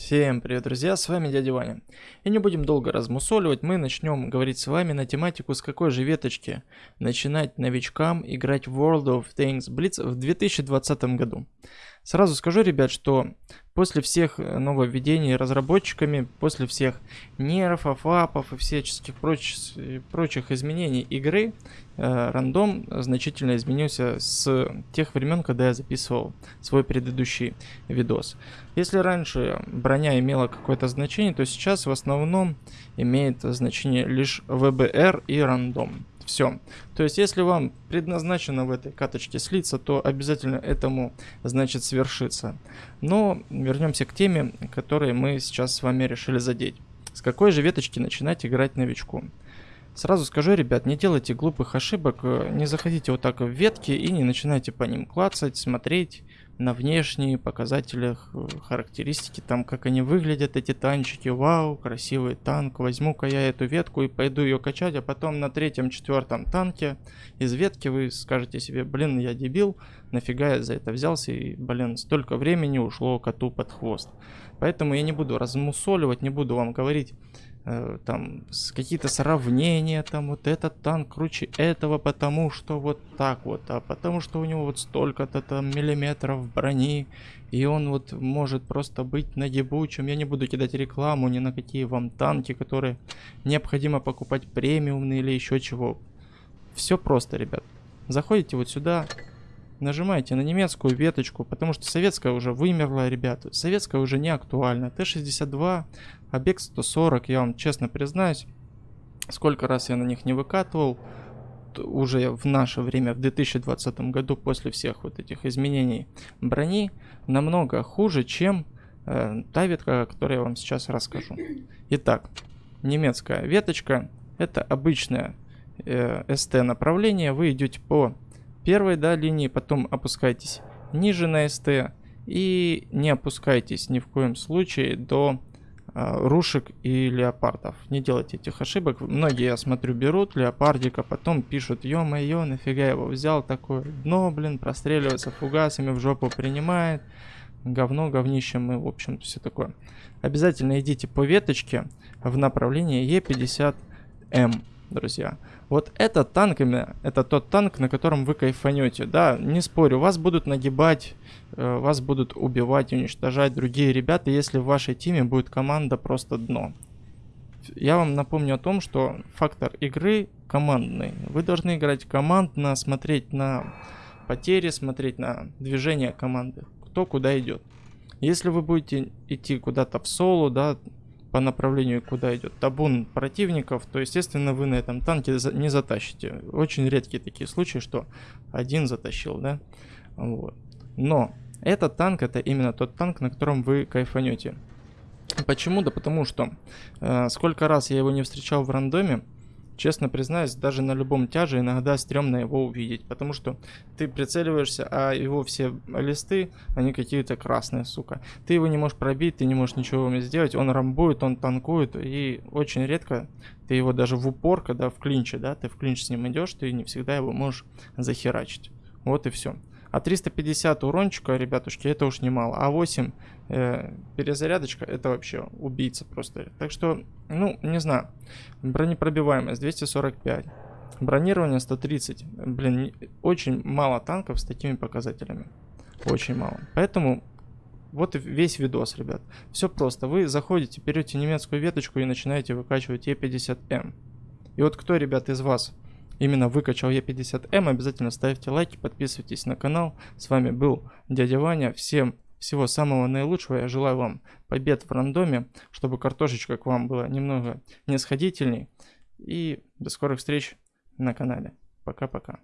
Всем привет, друзья, с вами дядя Ваня. И не будем долго размусоливать, мы начнем говорить с вами на тематику, с какой же веточки начинать новичкам играть в World of Tanks Blitz в 2020 году. Сразу скажу, ребят, что после всех нововведений разработчиками, после всех нерфов, апов и всяческих прочих, прочих изменений игры, э, рандом значительно изменился с тех времен, когда я записывал свой предыдущий видос. Если раньше броня имела какое-то значение, то сейчас в основном имеет значение лишь ВБР и рандом. Все. То есть, если вам предназначено в этой каточке слиться, то обязательно этому, значит, свершится. Но вернемся к теме, которой мы сейчас с вами решили задеть. С какой же веточки начинать играть новичку? Сразу скажу, ребят, не делайте глупых ошибок, не заходите вот так в ветки и не начинайте по ним клацать, смотреть на внешние показатели, характеристики, там как они выглядят, эти танчики, вау, красивый танк, возьму-ка я эту ветку и пойду ее качать, а потом на третьем, четвертом танке из ветки вы скажете себе, блин, я дебил, нафига я за это взялся, и, блин, столько времени ушло коту под хвост. Поэтому я не буду размусоливать, не буду вам говорить, Э, там какие-то сравнения, там вот этот танк круче этого, потому что вот так вот, а потому что у него вот столько-то там миллиметров брони, и он вот может просто быть нагибучим. Я не буду кидать рекламу ни на какие вам танки, которые необходимо покупать премиумные или еще чего. Все просто, ребят. Заходите вот сюда, нажимаете на немецкую веточку, потому что советская уже вымерла, ребята. Советская уже не актуальна. Т-62, объект 140, я вам честно признаюсь, сколько раз я на них не выкатывал, уже в наше время, в 2020 году, после всех вот этих изменений брони, намного хуже, чем э, та ветка, о которой я вам сейчас расскажу. Итак, немецкая веточка, это обычное э, СТ направление, вы идете по первой да, линии, потом опускайтесь ниже на СТ и не опускайтесь ни в коем случае до а, рушек и леопардов. Не делайте этих ошибок. Многие, я смотрю, берут леопардика, потом пишут, ё-моё, нафига его взял, такое дно, блин, простреливается фугасами, в жопу принимает, говно, говнище мы, в общем, все такое. Обязательно идите по веточке в направлении Е50М друзья. Вот этот танк именно, это тот танк, на котором вы кайфанете. Да, не спорю, вас будут нагибать, э, вас будут убивать, уничтожать другие ребята, если в вашей теме будет команда просто дно. Я вам напомню о том, что фактор игры командный. Вы должны играть командно, смотреть на потери, смотреть на движение команды, кто куда идет. Если вы будете идти куда-то в соло, да, по направлению, куда идет табун противников, то, естественно, вы на этом танке не затащите. Очень редкие такие случаи, что один затащил, да? Вот. Но этот танк, это именно тот танк, на котором вы кайфанете. Почему? Да потому что э, сколько раз я его не встречал в рандоме, Честно признаюсь, даже на любом тяже иногда стрёмно его увидеть, потому что ты прицеливаешься, а его все листы, они какие-то красные, сука. Ты его не можешь пробить, ты не можешь ничего сделать, он рамбует, он танкует, и очень редко ты его даже в упор, когда в клинче, да, ты в клинч с ним идешь, ты не всегда его можешь захерачить. Вот и все. А 350 урончика, ребятушки, это уж немало. А 8 э, перезарядочка, это вообще убийца просто. Так что, ну, не знаю. Бронепробиваемость 245. Бронирование 130. Блин, очень мало танков с такими показателями. Очень мало. Поэтому вот и весь видос, ребят. Все просто. Вы заходите, берете немецкую веточку и начинаете выкачивать Е50М. И вот кто, ребят, из вас именно выкачал Е50М, обязательно ставьте лайки, подписывайтесь на канал. С вами был дядя Ваня. Всем всего самого наилучшего. Я желаю вам побед в рандоме, чтобы картошечка к вам была немного нисходительней. И до скорых встреч на канале. Пока-пока.